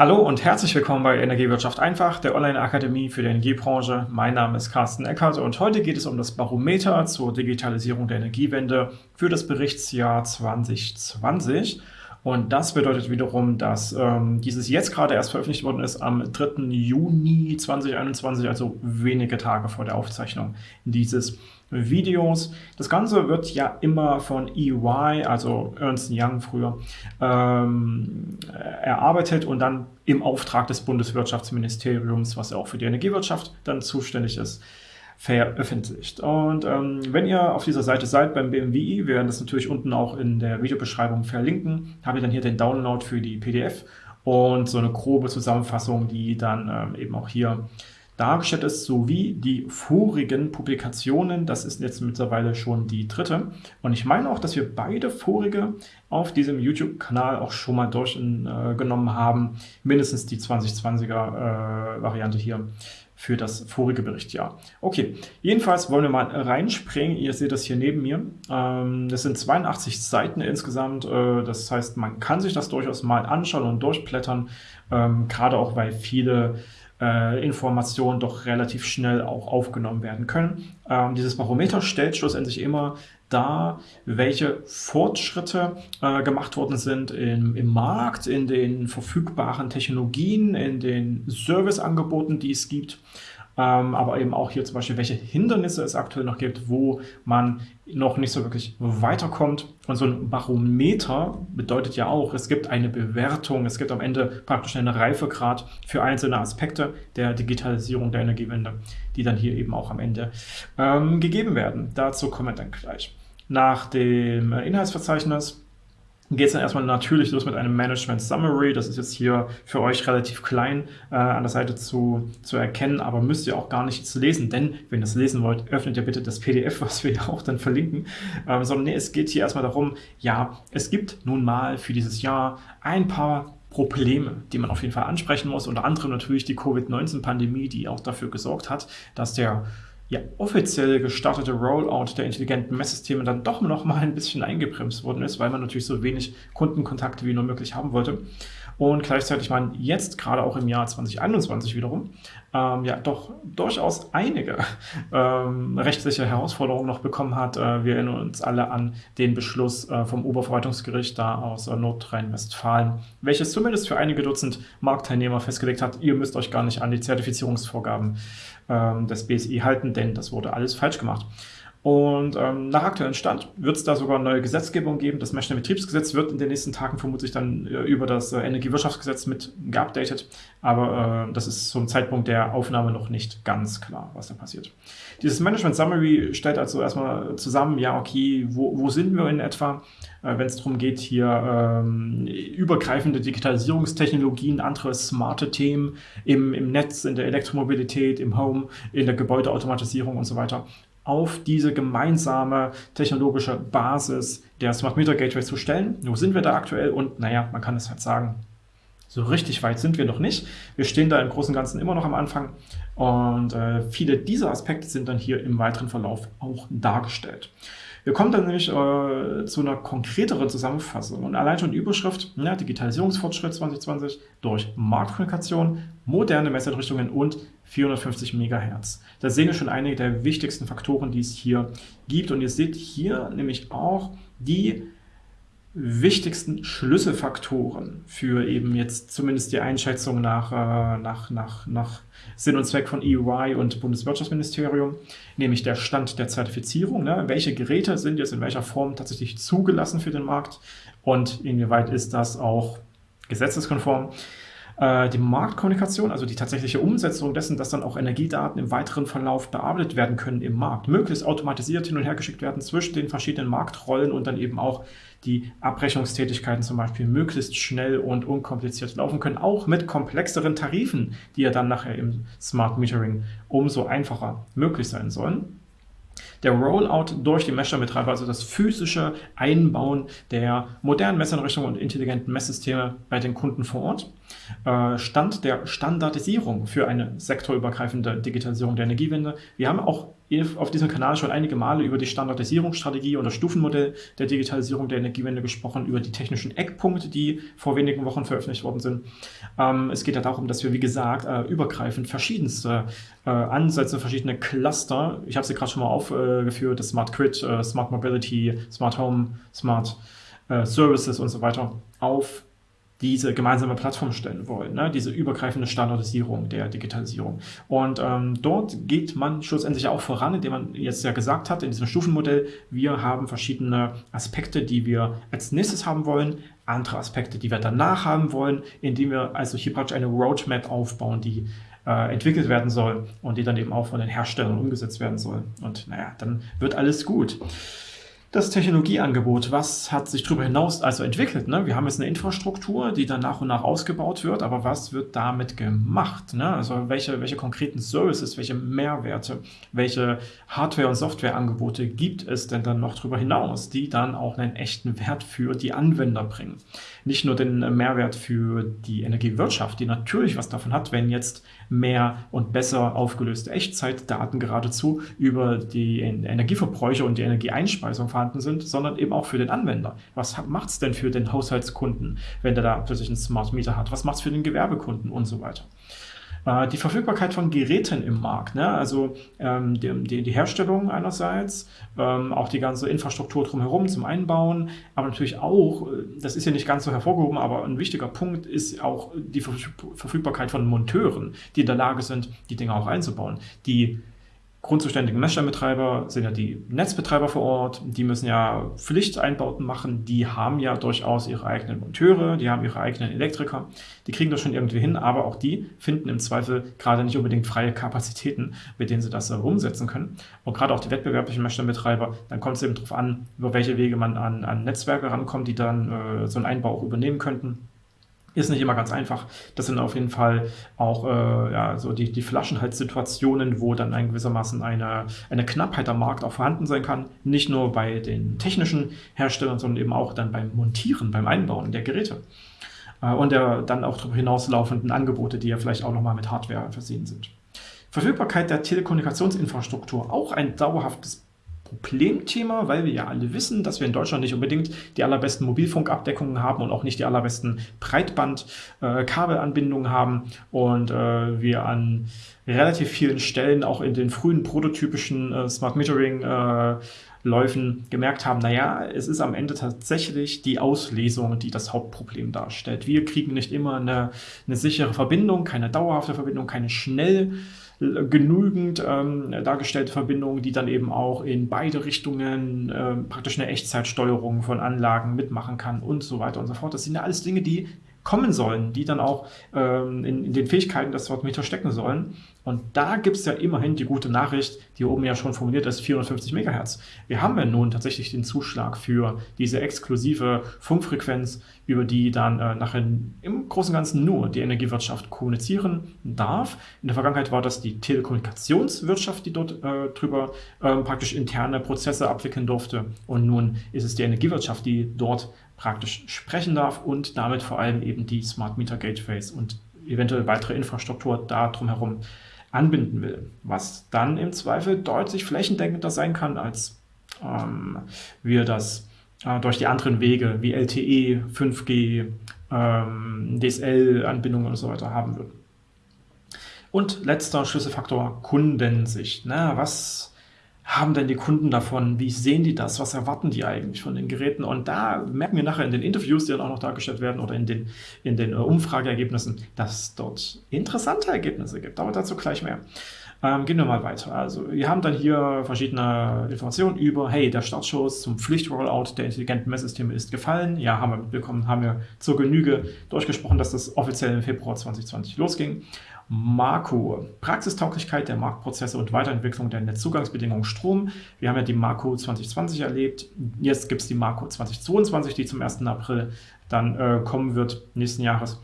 Hallo und herzlich willkommen bei Energiewirtschaft einfach, der Online-Akademie für die Energiebranche. Mein Name ist Carsten Eckert und heute geht es um das Barometer zur Digitalisierung der Energiewende für das Berichtsjahr 2020. Und das bedeutet wiederum, dass ähm, dieses jetzt gerade erst veröffentlicht worden ist am 3. Juni 2021, also wenige Tage vor der Aufzeichnung dieses Videos. Das Ganze wird ja immer von EY, also Ernst Young früher, ähm, erarbeitet und dann im Auftrag des Bundeswirtschaftsministeriums, was ja auch für die Energiewirtschaft dann zuständig ist, veröffentlicht. Und ähm, wenn ihr auf dieser Seite seid beim BMWI, wir werden das natürlich unten auch in der Videobeschreibung verlinken, habe ich dann hier den Download für die PDF und so eine grobe Zusammenfassung, die dann ähm, eben auch hier dargestellt ist, sowie die vorigen Publikationen. Das ist jetzt mittlerweile schon die dritte. Und ich meine auch, dass wir beide vorige auf diesem YouTube-Kanal auch schon mal durchgenommen äh, haben. Mindestens die 2020er-Variante äh, hier für das vorige Berichtsjahr. Okay, jedenfalls wollen wir mal reinspringen. Ihr seht das hier neben mir. Ähm, das sind 82 Seiten insgesamt. Äh, das heißt, man kann sich das durchaus mal anschauen und durchblättern. Ähm, gerade auch, weil viele äh, Informationen doch relativ schnell auch aufgenommen werden können. Ähm, dieses Barometer stellt schlussendlich immer dar, welche Fortschritte äh, gemacht worden sind im, im Markt, in den verfügbaren Technologien, in den Serviceangeboten, die es gibt ähm, aber eben auch hier zum Beispiel, welche Hindernisse es aktuell noch gibt, wo man noch nicht so wirklich weiterkommt. Und so ein Barometer bedeutet ja auch, es gibt eine Bewertung, es gibt am Ende praktisch einen Reifegrad für einzelne Aspekte der Digitalisierung der Energiewende, die dann hier eben auch am Ende ähm, gegeben werden. Dazu kommen wir dann gleich. Nach dem Inhaltsverzeichnis geht es dann erstmal natürlich los mit einem Management Summary. Das ist jetzt hier für euch relativ klein äh, an der Seite zu, zu erkennen, aber müsst ihr auch gar nicht lesen, denn wenn ihr es lesen wollt, öffnet ihr bitte das PDF, was wir ja auch dann verlinken. Ähm, sondern nee, es geht hier erstmal darum, ja, es gibt nun mal für dieses Jahr ein paar Probleme, die man auf jeden Fall ansprechen muss. Unter anderem natürlich die Covid-19-Pandemie, die auch dafür gesorgt hat, dass der ja, offiziell gestartete Rollout der intelligenten Messsysteme dann doch noch mal ein bisschen eingebremst worden ist, weil man natürlich so wenig Kundenkontakte wie nur möglich haben wollte. Und gleichzeitig man jetzt gerade auch im Jahr 2021 wiederum ähm, ja doch durchaus einige ähm, rechtliche Herausforderungen noch bekommen hat. Äh, wir erinnern uns alle an den Beschluss äh, vom Oberverwaltungsgericht da aus äh, Nordrhein-Westfalen, welches zumindest für einige Dutzend Marktteilnehmer festgelegt hat, ihr müsst euch gar nicht an die Zertifizierungsvorgaben ähm, des BSI halten, denn das wurde alles falsch gemacht. Und ähm, nach aktuellem Stand wird es da sogar neue Gesetzgebung geben. Das Mechner Betriebsgesetz wird in den nächsten Tagen vermutlich dann äh, über das äh, Energiewirtschaftsgesetz mit geupdatet. Aber äh, das ist zum Zeitpunkt der Aufnahme noch nicht ganz klar, was da passiert. Dieses Management Summary stellt also erstmal zusammen, ja, okay, wo, wo sind wir in etwa, äh, wenn es darum geht, hier ähm, übergreifende Digitalisierungstechnologien, andere smarte Themen im, im Netz, in der Elektromobilität, im Home, in der Gebäudeautomatisierung und so weiter auf diese gemeinsame technologische Basis der Smart Meter Gateway zu stellen. Wo sind wir da aktuell? Und naja, man kann es halt sagen, so richtig weit sind wir noch nicht. Wir stehen da im Großen und Ganzen immer noch am Anfang und äh, viele dieser Aspekte sind dann hier im weiteren Verlauf auch dargestellt. Wir kommen dann nämlich äh, zu einer konkreteren Zusammenfassung und allein schon die Überschrift ja, Digitalisierungsfortschritt 2020 durch Marktkommunikation, moderne Messeinrichtungen und 450 Megahertz. Da sehen wir schon einige der wichtigsten Faktoren, die es hier gibt und ihr seht hier nämlich auch die wichtigsten Schlüsselfaktoren für eben jetzt zumindest die Einschätzung nach, äh, nach, nach, nach Sinn und Zweck von EY und Bundeswirtschaftsministerium, nämlich der Stand der Zertifizierung. Ne? Welche Geräte sind jetzt in welcher Form tatsächlich zugelassen für den Markt und inwieweit ist das auch gesetzeskonform? Äh, die Marktkommunikation, also die tatsächliche Umsetzung dessen, dass dann auch Energiedaten im weiteren Verlauf bearbeitet werden können im Markt, möglichst automatisiert hin und her geschickt werden zwischen den verschiedenen Marktrollen und dann eben auch die Abrechnungstätigkeiten zum Beispiel möglichst schnell und unkompliziert laufen können, auch mit komplexeren Tarifen, die ja dann nachher im Smart Metering umso einfacher möglich sein sollen. Der Rollout durch die Mesher-Betreiber, also das physische Einbauen der modernen Messeinrichtungen und intelligenten Messsysteme bei den Kunden vor Ort. Äh, Stand der Standardisierung für eine sektorübergreifende Digitalisierung der Energiewende. Wir haben auch auf diesem Kanal schon einige Male über die Standardisierungsstrategie und das Stufenmodell der Digitalisierung der Energiewende gesprochen, über die technischen Eckpunkte, die vor wenigen Wochen veröffentlicht worden sind. Ähm, es geht ja darum, dass wir, wie gesagt, äh, übergreifend verschiedenste äh, Ansätze, verschiedene Cluster, ich habe sie gerade schon mal aufgeführt, das Smart Grid, Smart Mobility, Smart Home, Smart Services und so weiter, auf diese gemeinsame Plattform stellen wollen, ne? diese übergreifende Standardisierung der Digitalisierung. Und ähm, dort geht man schlussendlich auch voran, indem man jetzt ja gesagt hat, in diesem Stufenmodell, wir haben verschiedene Aspekte, die wir als nächstes haben wollen, andere Aspekte, die wir danach haben wollen, indem wir also hier praktisch eine Roadmap aufbauen, die äh, entwickelt werden soll und die dann eben auch von den Herstellern umgesetzt werden soll. Und naja, dann wird alles gut. Das Technologieangebot, was hat sich darüber hinaus also entwickelt? Ne? Wir haben jetzt eine Infrastruktur, die dann nach und nach ausgebaut wird, aber was wird damit gemacht? Ne? Also welche, welche konkreten Services, welche Mehrwerte, welche Hardware- und Softwareangebote gibt es denn dann noch darüber hinaus, die dann auch einen echten Wert für die Anwender bringen? Nicht nur den Mehrwert für die Energiewirtschaft, die natürlich was davon hat, wenn jetzt mehr und besser aufgelöste Echtzeitdaten geradezu über die Energieverbräuche und die Energieeinspeisung vorhanden sind, sondern eben auch für den Anwender. Was macht es denn für den Haushaltskunden, wenn der da plötzlich einen Smart Meter hat? Was macht es für den Gewerbekunden und so weiter? Äh, die Verfügbarkeit von Geräten im Markt, ne? also ähm, die, die, Herstellung einerseits, ähm, auch die ganze Infrastruktur drumherum zum Einbauen, aber natürlich auch, äh, das ist ja nicht ganz so hervorgehoben, aber ein wichtiger Punkt ist auch die Verfügbarkeit von Monteuren, die in der Lage sind, die Dinge auch einzubauen, die grundzuständigen Messstellenbetreiber sind ja die Netzbetreiber vor Ort, die müssen ja Pflichteinbauten machen, die haben ja durchaus ihre eigenen Monteure, die haben ihre eigenen Elektriker, die kriegen das schon irgendwie hin, aber auch die finden im Zweifel gerade nicht unbedingt freie Kapazitäten, mit denen sie das umsetzen können. Und gerade auch die wettbewerblichen Messstellenbetreiber, dann kommt es eben darauf an, über welche Wege man an, an Netzwerke rankommt, die dann äh, so einen Einbau auch übernehmen könnten. Ist nicht immer ganz einfach. Das sind auf jeden Fall auch äh, ja, so die, die Flaschenhalssituationen, wo dann ein gewissermaßen eine, eine Knappheit am Markt auch vorhanden sein kann. Nicht nur bei den technischen Herstellern, sondern eben auch dann beim Montieren, beim Einbauen der Geräte. Äh, und der dann auch darüber hinauslaufenden Angebote, die ja vielleicht auch nochmal mit Hardware versehen sind. Verfügbarkeit der Telekommunikationsinfrastruktur, auch ein dauerhaftes Problemthema, weil wir ja alle wissen, dass wir in Deutschland nicht unbedingt die allerbesten Mobilfunkabdeckungen haben und auch nicht die allerbesten Breitbandkabelanbindungen äh, haben und äh, wir an relativ vielen Stellen auch in den frühen prototypischen äh, Smart Metering äh, Läufen gemerkt haben, naja, es ist am Ende tatsächlich die Auslesung, die das Hauptproblem darstellt. Wir kriegen nicht immer eine, eine sichere Verbindung, keine dauerhafte Verbindung, keine schnell genügend ähm, dargestellte Verbindungen, die dann eben auch in beide Richtungen äh, praktisch eine Echtzeitsteuerung von Anlagen mitmachen kann und so weiter und so fort. Das sind ja alles Dinge, die kommen sollen, die dann auch ähm, in, in, den Fähigkeiten des Meter stecken sollen. Und da gibt es ja immerhin die gute Nachricht, die oben ja schon formuliert ist, 450 MHz. Wir haben ja nun tatsächlich den Zuschlag für diese exklusive Funkfrequenz, über die dann äh, nachher im Großen und Ganzen nur die Energiewirtschaft kommunizieren darf. In der Vergangenheit war das die Telekommunikationswirtschaft, die dort äh, drüber äh, praktisch interne Prozesse abwickeln durfte. Und nun ist es die Energiewirtschaft, die dort praktisch sprechen darf und damit vor allem eben die Smart Meter Gateways und eventuell weitere Infrastruktur da drumherum anbinden will, was dann im Zweifel deutlich flächendeckender sein kann, als ähm, wir das äh, durch die anderen Wege wie LTE, 5G, ähm, DSL-Anbindungen und so weiter haben würden. Und letzter Schlüsselfaktor Kundensicht. Ne? Was haben denn die Kunden davon? Wie sehen die das? Was erwarten die eigentlich von den Geräten? Und da merken wir nachher in den Interviews, die dann auch noch dargestellt werden oder in den, in den äh, Umfrageergebnissen, dass es dort interessante Ergebnisse gibt. Aber dazu gleich mehr. Ähm, gehen wir mal weiter. Also wir haben dann hier verschiedene Informationen über, hey, der Startschuss zum Pflichtrollout der intelligenten Messsysteme ist gefallen. Ja, haben wir mitbekommen, haben wir zur Genüge durchgesprochen, dass das offiziell im Februar 2020 losging. Marco, Praxistauglichkeit der Marktprozesse und Weiterentwicklung der Netzzugangsbedingungen Strom. Wir haben ja die Marco 2020 erlebt. Jetzt gibt es die Marco 2022, die zum 1. April dann äh, kommen wird, nächsten Jahres,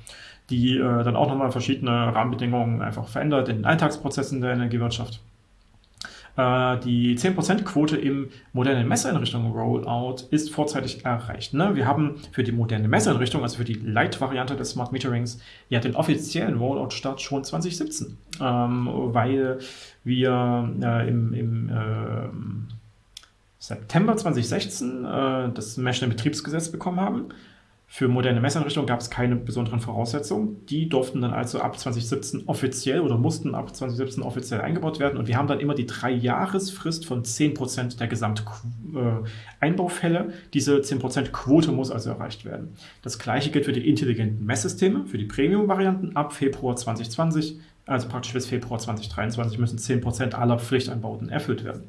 die äh, dann auch nochmal verschiedene Rahmenbedingungen einfach verändert in den Alltagsprozessen der Energiewirtschaft. Äh, die 10%-Quote im modernen Messeinrichtungen Rollout ist vorzeitig erreicht. Ne? Wir haben für die moderne Messeinrichtung, also für die Light-Variante des Smart Meterings, ja den offiziellen Rollout-Start schon 2017, ähm, weil wir äh, im, im äh, September 2016 äh, das National Betriebsgesetz bekommen haben. Für moderne Messeinrichtungen gab es keine besonderen Voraussetzungen. Die durften dann also ab 2017 offiziell oder mussten ab 2017 offiziell eingebaut werden. Und wir haben dann immer die drei-Jahresfrist von 10% der Gesamteinbaufälle. Äh, Diese 10% Quote muss also erreicht werden. Das gleiche gilt für die intelligenten Messsysteme, für die Premium-Varianten ab Februar 2020. Also praktisch bis Februar 2023 müssen 10% aller Pflichteinbauten erfüllt werden.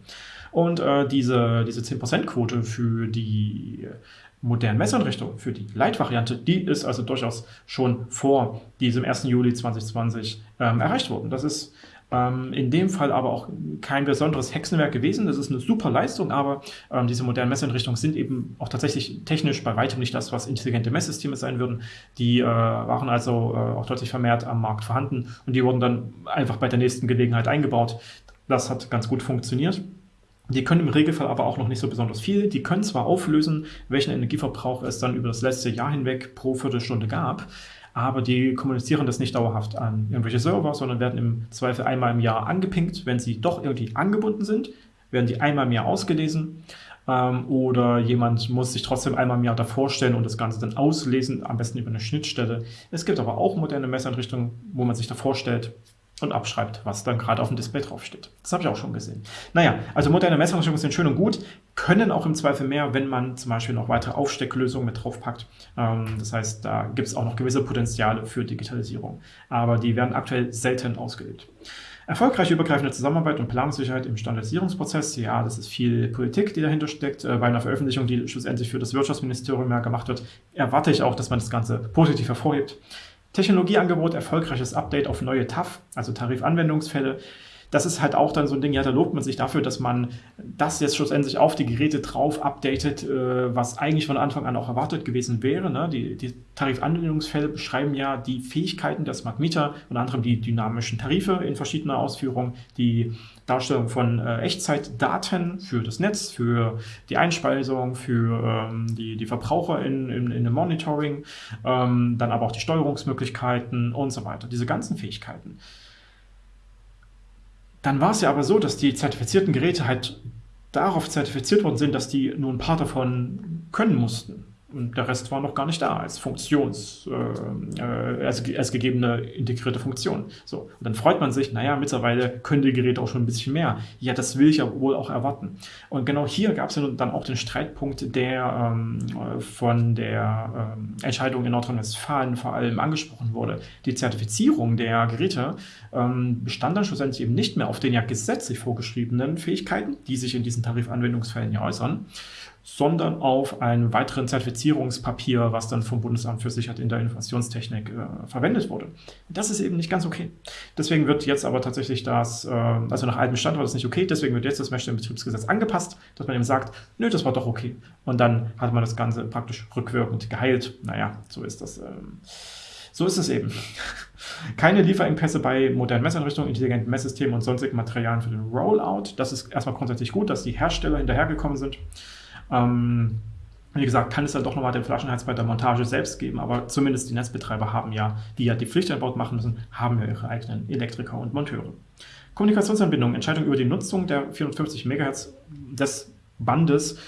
Und äh, diese, diese 10%-Quote für die modernen Messeinrichtungen, für die Light-Variante, die ist also durchaus schon vor diesem 1. Juli 2020 ähm, erreicht worden. Das ist ähm, in dem Fall aber auch kein besonderes Hexenwerk gewesen. Das ist eine super Leistung, aber ähm, diese modernen Messeinrichtungen sind eben auch tatsächlich technisch bei weitem nicht das, was intelligente Messsysteme sein würden. Die äh, waren also äh, auch deutlich vermehrt am Markt vorhanden und die wurden dann einfach bei der nächsten Gelegenheit eingebaut. Das hat ganz gut funktioniert. Die können im Regelfall aber auch noch nicht so besonders viel. Die können zwar auflösen, welchen Energieverbrauch es dann über das letzte Jahr hinweg pro Viertelstunde gab, aber die kommunizieren das nicht dauerhaft an irgendwelche Server, sondern werden im Zweifel einmal im Jahr angepinkt. Wenn sie doch irgendwie angebunden sind, werden die einmal im Jahr ausgelesen ähm, oder jemand muss sich trotzdem einmal im Jahr davor stellen und das Ganze dann auslesen, am besten über eine Schnittstelle. Es gibt aber auch moderne Messeinrichtungen, wo man sich davor stellt, und abschreibt, was dann gerade auf dem Display draufsteht. Das habe ich auch schon gesehen. Naja, also moderne Messeinrichtungen sind schön und gut, können auch im Zweifel mehr, wenn man zum Beispiel noch weitere Aufstecklösungen mit draufpackt. Ähm, das heißt, da gibt es auch noch gewisse Potenziale für Digitalisierung. Aber die werden aktuell selten ausgelebt. Erfolgreiche übergreifende Zusammenarbeit und Planungssicherheit im Standardisierungsprozess. Ja, das ist viel Politik, die dahinter steckt. Äh, bei einer Veröffentlichung, die schlussendlich für das Wirtschaftsministerium ja gemacht wird, erwarte ich auch, dass man das Ganze positiv hervorhebt. Technologieangebot, erfolgreiches Update auf neue TAF, also Tarifanwendungsfälle das ist halt auch dann so ein Ding, ja, da lobt man sich dafür, dass man das jetzt schlussendlich auf die Geräte drauf updatet, äh, was eigentlich von Anfang an auch erwartet gewesen wäre. Ne? Die, die Tarifanwendungsfälle beschreiben ja die Fähigkeiten der Smart Meter, unter anderem die dynamischen Tarife in verschiedener Ausführung, die Darstellung von äh, Echtzeitdaten für das Netz, für die Einspeisung, für ähm, die, die Verbraucher in, in, in dem Monitoring, ähm, dann aber auch die Steuerungsmöglichkeiten und so weiter. Diese ganzen Fähigkeiten. Dann war es ja aber so, dass die zertifizierten Geräte halt darauf zertifiziert worden sind, dass die nur ein paar davon können mussten. Und der Rest war noch gar nicht da als Funktions, äh, äh, als, als gegebene integrierte Funktion. So. Und dann freut man sich, naja, mittlerweile können die Geräte auch schon ein bisschen mehr. Ja, das will ich ja wohl auch erwarten. Und genau hier gab es dann auch den Streitpunkt, der ähm, von der ähm, Entscheidung in Nordrhein-Westfalen vor allem angesprochen wurde. Die Zertifizierung der Geräte ähm, bestand dann schlussendlich eben nicht mehr auf den ja gesetzlich vorgeschriebenen Fähigkeiten, die sich in diesen Tarifanwendungsfällen ja äußern, sondern auf einem weiteren Zertifizierungspapier, was dann vom Bundesamt für Sicherheit in der Informationstechnik äh, verwendet wurde. Das ist eben nicht ganz okay. Deswegen wird jetzt aber tatsächlich das, äh, also nach altem Stand war das nicht okay, deswegen wird jetzt das Betriebsgesetz angepasst, dass man eben sagt, nö, das war doch okay. Und dann hat man das Ganze praktisch rückwirkend geheilt. Naja, so ist das. Ähm, so ist es eben. Keine Lieferengpässe bei modernen Messeinrichtungen, intelligenten Messsystemen und sonstigen Materialien für den Rollout. Das ist erstmal grundsätzlich gut, dass die Hersteller hinterhergekommen sind. Ähm, wie gesagt, kann es dann doch nochmal den Flaschenhals bei der Montage selbst geben, aber zumindest die Netzbetreiber haben ja, die ja die Pflichteinbaut machen müssen, haben ja ihre eigenen Elektriker und Monteure. Kommunikationsanbindung, Entscheidung über die Nutzung der 450 MHz des Bandes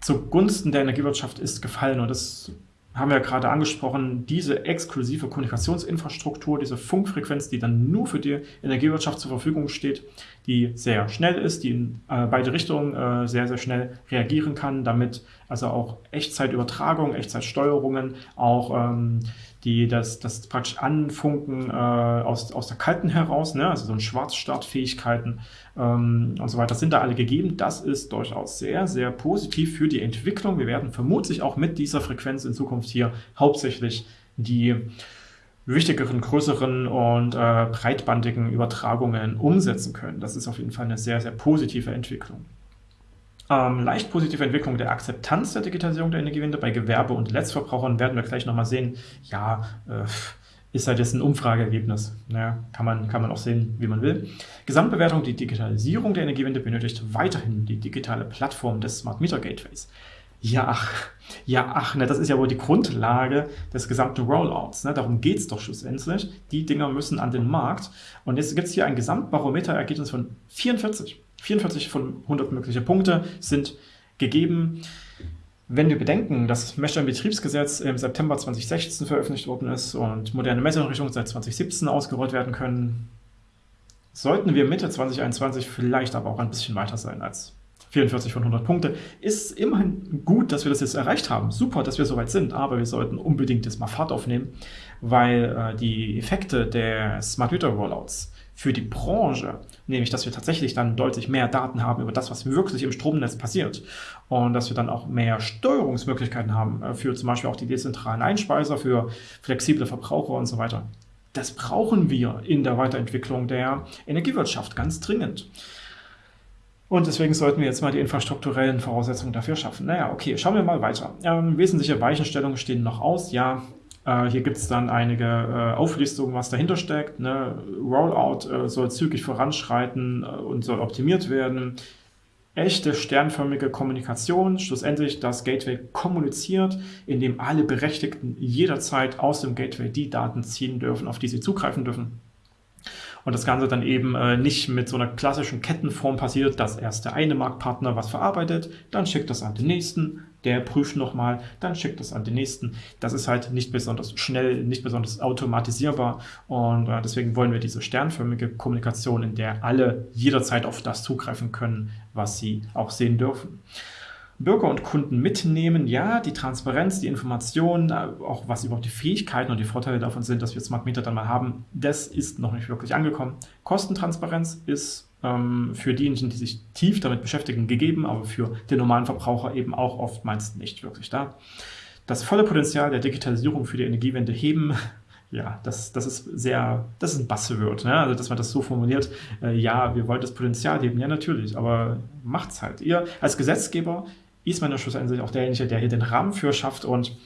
zugunsten der Energiewirtschaft ist gefallen und das haben wir gerade angesprochen, diese exklusive Kommunikationsinfrastruktur, diese Funkfrequenz, die dann nur für die Energiewirtschaft zur Verfügung steht, die sehr schnell ist, die in äh, beide Richtungen äh, sehr, sehr schnell reagieren kann, damit also auch Echtzeitübertragung, Echtzeitsteuerungen, auch ähm, die das, das praktisch Anfunken äh, aus, aus der Kalten heraus, ne, also so ein Schwarzstartfähigkeiten ähm, und so weiter, sind da alle gegeben. Das ist durchaus sehr, sehr positiv für die Entwicklung. Wir werden vermutlich auch mit dieser Frequenz in Zukunft hier hauptsächlich die wichtigeren, größeren und äh, breitbandigen Übertragungen umsetzen können. Das ist auf jeden Fall eine sehr, sehr positive Entwicklung. Ähm, leicht positive Entwicklung der Akzeptanz der Digitalisierung der Energiewende bei Gewerbe- und Letztverbrauchern werden wir gleich nochmal sehen. Ja, äh, ist halt jetzt ein Umfrageergebnis. Ja, kann, man, kann man auch sehen, wie man will. Gesamtbewertung, die Digitalisierung der Energiewende benötigt weiterhin die digitale Plattform des Smart Meter Gateways. Ja, ach, ja, ach, ne, das ist ja wohl die Grundlage des gesamten Rollouts. Ne? Darum geht es doch schlussendlich. Die Dinger müssen an den Markt. Und jetzt gibt es hier ein Gesamtbarometer-Ergebnis von 44. 44 von 100 mögliche Punkte sind gegeben. Wenn wir bedenken, dass das Messsteinbetriebsgesetz im September 2016 veröffentlicht worden ist und moderne Messeinrichtungen seit 2017 ausgerollt werden können, sollten wir Mitte 2021 vielleicht aber auch ein bisschen weiter sein als 44 von 100 Punkte. Ist immerhin gut, dass wir das jetzt erreicht haben. Super, dass wir soweit sind, aber wir sollten unbedingt jetzt mal Fahrt aufnehmen, weil äh, die Effekte der Smart Meter Rollouts für die Branche, nämlich dass wir tatsächlich dann deutlich mehr Daten haben über das, was wirklich im Stromnetz passiert und dass wir dann auch mehr Steuerungsmöglichkeiten haben äh, für zum Beispiel auch die dezentralen Einspeiser, für flexible Verbraucher und so weiter. Das brauchen wir in der Weiterentwicklung der Energiewirtschaft ganz dringend. Und deswegen sollten wir jetzt mal die infrastrukturellen Voraussetzungen dafür schaffen. Naja, okay, schauen wir mal weiter. Ähm, wesentliche Weichenstellungen stehen noch aus. Ja, äh, hier gibt es dann einige äh, Auflistungen, was dahinter steckt. Ne? Rollout äh, soll zügig voranschreiten äh, und soll optimiert werden. Echte sternförmige Kommunikation, schlussendlich das Gateway kommuniziert, indem alle Berechtigten jederzeit aus dem Gateway die Daten ziehen dürfen, auf die sie zugreifen dürfen. Und das Ganze dann eben äh, nicht mit so einer klassischen Kettenform passiert, dass erst der eine Marktpartner was verarbeitet, dann schickt das an den nächsten, der prüft nochmal, dann schickt das an den nächsten. Das ist halt nicht besonders schnell, nicht besonders automatisierbar und äh, deswegen wollen wir diese sternförmige Kommunikation, in der alle jederzeit auf das zugreifen können, was sie auch sehen dürfen. Bürger und Kunden mitnehmen. Ja, die Transparenz, die Informationen, äh, auch was überhaupt die Fähigkeiten und die Vorteile davon sind, dass wir Smart Meter dann mal haben, das ist noch nicht wirklich angekommen. Kostentransparenz ist für diejenigen, die sich tief damit beschäftigen, gegeben, aber für den normalen Verbraucher eben auch oftmals nicht wirklich da. Das volle Potenzial der Digitalisierung für die Energiewende heben, ja, das, das ist sehr, das ist ein Buzzword, ne? also dass man das so formuliert, äh, ja, wir wollen das Potenzial heben, ja natürlich, aber macht's halt. Ihr als Gesetzgeber ist man ja schlussendlich auch derjenige, der hier den Rahmen für schafft und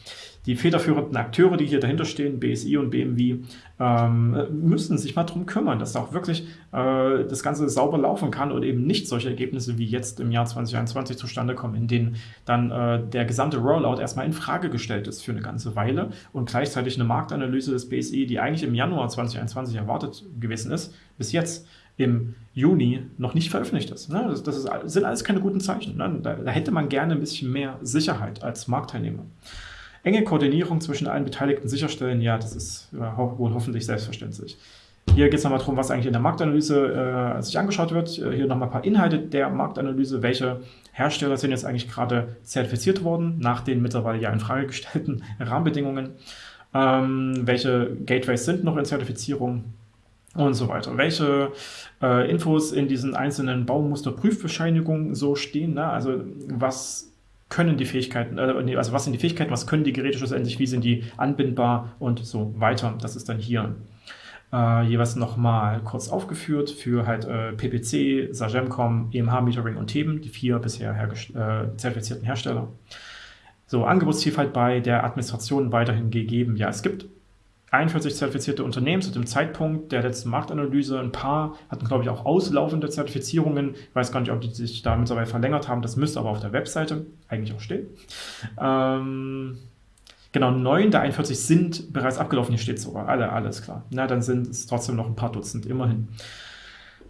die federführenden Akteure, die hier dahinter stehen, BSI und BMW, ähm, müssen sich mal darum kümmern, dass auch wirklich äh, das Ganze sauber laufen kann und eben nicht solche Ergebnisse wie jetzt im Jahr 2021 zustande kommen, in denen dann äh, der gesamte Rollout erstmal in Frage gestellt ist für eine ganze Weile und gleichzeitig eine Marktanalyse des BSI, die eigentlich im Januar 2021 erwartet gewesen ist, bis jetzt im Juni noch nicht veröffentlicht ist. Ne? Das, das ist, sind alles keine guten Zeichen. Ne? Da, da hätte man gerne ein bisschen mehr Sicherheit als Marktteilnehmer. Enge Koordinierung zwischen allen Beteiligten sicherstellen, ja, das ist ja, wohl hoffentlich selbstverständlich. Hier geht es nochmal darum, was eigentlich in der Marktanalyse äh, sich angeschaut wird. Hier nochmal ein paar Inhalte der Marktanalyse. Welche Hersteller sind jetzt eigentlich gerade zertifiziert worden, nach den mittlerweile ja in Frage gestellten Rahmenbedingungen? Ähm, welche Gateways sind noch in Zertifizierung? Und so weiter. Welche äh, Infos in diesen einzelnen Baumusterprüfbescheinigungen so stehen. Ne? Also was können die Fähigkeiten, äh, also was sind die Fähigkeiten, was können die Geräte schlussendlich, wie sind die anbindbar und so weiter. Das ist dann hier äh, jeweils nochmal kurz aufgeführt für halt äh, PPC, Sagemcom, EMH Metering und Theben, die vier bisher äh, zertifizierten Hersteller. So, Angebotsvielfalt bei der Administration weiterhin gegeben. Ja, es gibt 41 zertifizierte Unternehmen zu dem Zeitpunkt der letzten Marktanalyse. Ein paar hatten, glaube ich, auch auslaufende Zertifizierungen. Ich weiß gar nicht, ob die sich da mittlerweile verlängert haben. Das müsste aber auf der Webseite eigentlich auch stehen. Ähm, genau, neun der 41 sind bereits abgelaufen. Hier steht sogar. Alle, alles klar. Na, dann sind es trotzdem noch ein paar Dutzend, immerhin.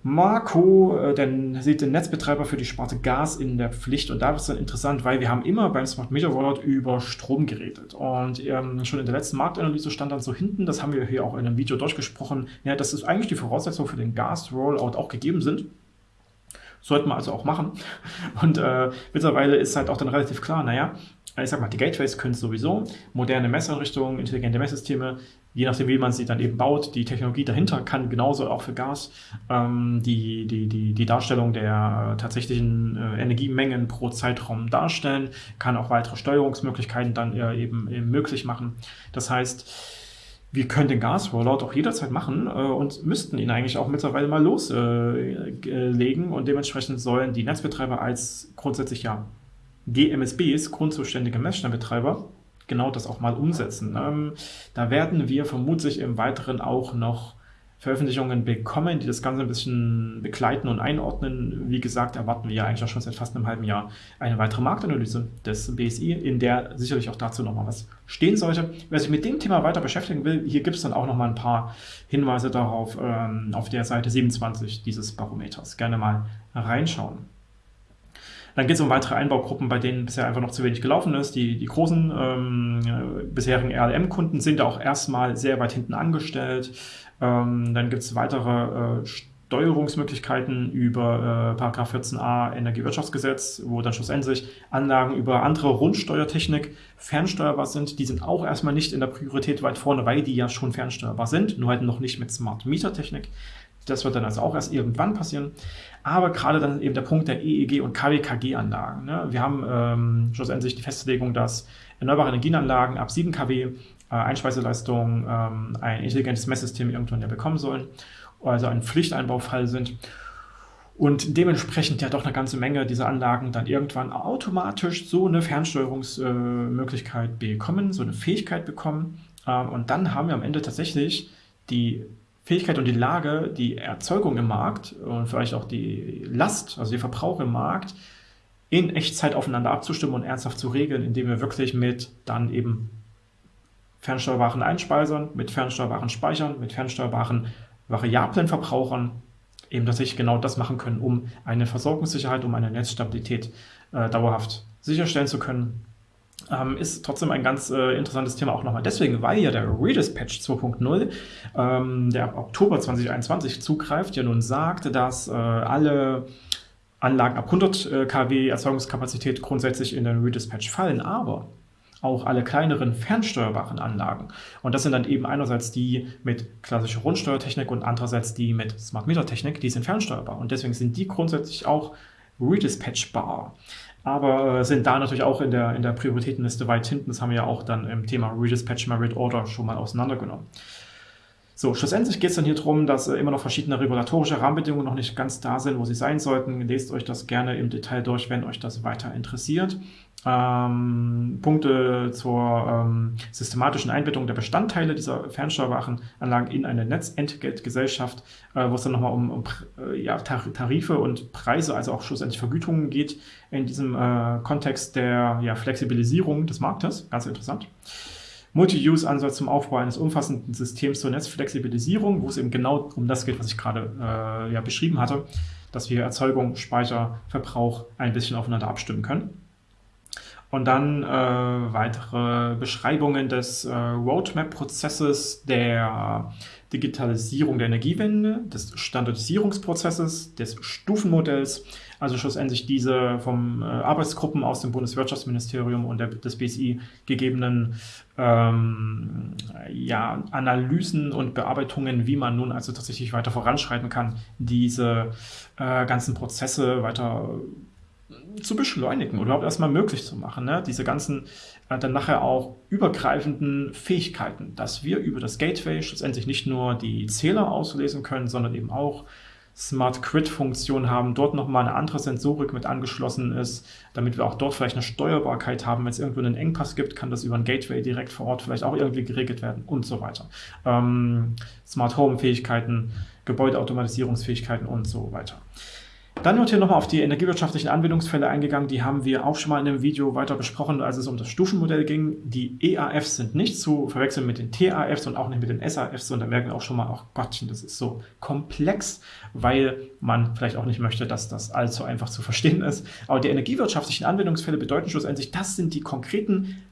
Marco, äh, dann sieht den Netzbetreiber für die Sparte Gas in der Pflicht und da wird es dann interessant, weil wir haben immer beim Smart Meter Rollout über Strom geredet und ähm, schon in der letzten Marktanalyse stand dann so hinten, das haben wir hier auch in einem Video durchgesprochen, ja, dass es eigentlich die Voraussetzungen für den Gas Rollout auch gegeben sind. Sollten wir also auch machen. Und äh, mittlerweile ist halt auch dann relativ klar, naja, ich sag mal, die Gateways können sowieso, moderne Messeinrichtungen, intelligente Messsysteme, je nachdem, wie man sie dann eben baut, die Technologie dahinter kann genauso auch für Gas ähm, die, die, die, die Darstellung der äh, tatsächlichen äh, Energiemengen pro Zeitraum darstellen, kann auch weitere Steuerungsmöglichkeiten dann äh, eben, eben möglich machen. Das heißt, wir können den Gas-Rollout auch jederzeit machen äh, und müssten ihn eigentlich auch mittlerweile mal loslegen äh, und dementsprechend sollen die Netzbetreiber als grundsätzlich ja GMSBs, grundzuständige Messstellenbetreiber, genau das auch mal umsetzen. Ähm, da werden wir vermutlich im Weiteren auch noch Veröffentlichungen bekommen, die das Ganze ein bisschen begleiten und einordnen. Wie gesagt, erwarten wir ja eigentlich auch schon seit fast einem halben Jahr eine weitere Marktanalyse des BSI, in der sicherlich auch dazu nochmal was stehen sollte. Wer sich mit dem Thema weiter beschäftigen will, hier gibt es dann auch nochmal ein paar Hinweise darauf ähm, auf der Seite 27 dieses Barometers. Gerne mal reinschauen. Dann geht es um weitere Einbaugruppen, bei denen bisher einfach noch zu wenig gelaufen ist. Die, die großen ähm, bisherigen RLM-Kunden sind da auch erstmal sehr weit hinten angestellt. Ähm, dann gibt es weitere äh, Steuerungsmöglichkeiten über äh, 14a Energiewirtschaftsgesetz, wo dann schlussendlich Anlagen über andere Rundsteuertechnik fernsteuerbar sind. Die sind auch erstmal nicht in der Priorität weit vorne, weil die ja schon fernsteuerbar sind, nur halt noch nicht mit Smart Meter Technik. Das wird dann also auch erst irgendwann passieren. Aber gerade dann eben der Punkt der EEG- und KWKG-Anlagen. Ne? Wir haben ähm, schlussendlich die Festlegung, dass erneuerbare Energienanlagen ab 7 kW äh, Einspeiseleistung ähm, ein intelligentes Messsystem irgendwann ja bekommen sollen, also ein Pflichteinbaufall sind und dementsprechend ja doch eine ganze Menge dieser Anlagen dann irgendwann automatisch so eine Fernsteuerungsmöglichkeit äh, bekommen, so eine Fähigkeit bekommen. Ähm, und dann haben wir am Ende tatsächlich die Fähigkeit und die Lage, die Erzeugung im Markt und vielleicht auch die Last, also der Verbrauch im Markt, in Echtzeit aufeinander abzustimmen und ernsthaft zu regeln, indem wir wirklich mit dann eben fernsteuerbaren Einspeisern, mit fernsteuerbaren Speichern, mit fernsteuerbaren variablen Verbrauchern eben tatsächlich genau das machen können, um eine Versorgungssicherheit, um eine Netzstabilität äh, dauerhaft sicherstellen zu können. Ähm, ist trotzdem ein ganz äh, interessantes Thema auch nochmal deswegen, weil ja der Redispatch 2.0, ähm, der ab Oktober 2021 zugreift, ja nun sagt, dass äh, alle Anlagen ab 100 äh, kW Erzeugungskapazität grundsätzlich in den Redispatch fallen, aber auch alle kleineren fernsteuerbaren Anlagen. Und das sind dann eben einerseits die mit klassischer Rundsteuertechnik und andererseits die mit Smart Meter Technik, die sind fernsteuerbar. Und deswegen sind die grundsätzlich auch redispatchbar. Aber äh, sind da natürlich auch in der, in der Prioritätenliste weit hinten. Das haben wir ja auch dann im Thema Redispatch Merit Order schon mal auseinandergenommen. So, schlussendlich geht es dann hier darum, dass äh, immer noch verschiedene regulatorische Rahmenbedingungen noch nicht ganz da sind, wo sie sein sollten. Lest euch das gerne im Detail durch, wenn euch das weiter interessiert ähm, Punkte zur ähm, systematischen Einbettung der Bestandteile dieser fernsteuerbaren Anlagen in eine Netzentgeltgesellschaft, äh, wo es dann nochmal um, um äh, ja, Tarife und Preise, also auch schlussendlich Vergütungen geht, in diesem äh, Kontext der ja, Flexibilisierung des Marktes. Ganz interessant. Multi-Use-Ansatz zum Aufbau eines umfassenden Systems zur Netzflexibilisierung, wo es eben genau um das geht, was ich gerade äh, ja, beschrieben hatte, dass wir Erzeugung, Speicher, Verbrauch ein bisschen aufeinander abstimmen können. Und dann äh, weitere Beschreibungen des äh, Roadmap-Prozesses der Digitalisierung der Energiewende, des Standardisierungsprozesses, des Stufenmodells, also schlussendlich diese vom äh, Arbeitsgruppen aus dem Bundeswirtschaftsministerium und der, des BSI gegebenen ähm, ja, Analysen und Bearbeitungen, wie man nun also tatsächlich weiter voranschreiten kann, diese äh, ganzen Prozesse weiter zu beschleunigen oder überhaupt erstmal möglich zu machen. Ne? Diese ganzen äh, dann nachher auch übergreifenden Fähigkeiten, dass wir über das Gateway schlussendlich nicht nur die Zähler auslesen können, sondern eben auch Smart Grid-Funktion haben, dort nochmal eine andere Sensorik mit angeschlossen ist, damit wir auch dort vielleicht eine Steuerbarkeit haben. Wenn es irgendwo einen Engpass gibt, kann das über ein Gateway direkt vor Ort vielleicht auch irgendwie geregelt werden und so weiter. Ähm, Smart Home-Fähigkeiten, Gebäudeautomatisierungsfähigkeiten und so weiter. Dann wird hier nochmal auf die energiewirtschaftlichen Anwendungsfälle eingegangen. Die haben wir auch schon mal in einem Video weiter besprochen, als es um das Stufenmodell ging. Die EAFs sind nicht zu verwechseln mit den TAFs und auch nicht mit den SAFs. Und da merken wir auch schon mal, ach Gottchen, das ist so komplex, weil man vielleicht auch nicht möchte, dass das allzu einfach zu verstehen ist. Aber die energiewirtschaftlichen Anwendungsfälle bedeuten schlussendlich, das sind die konkreten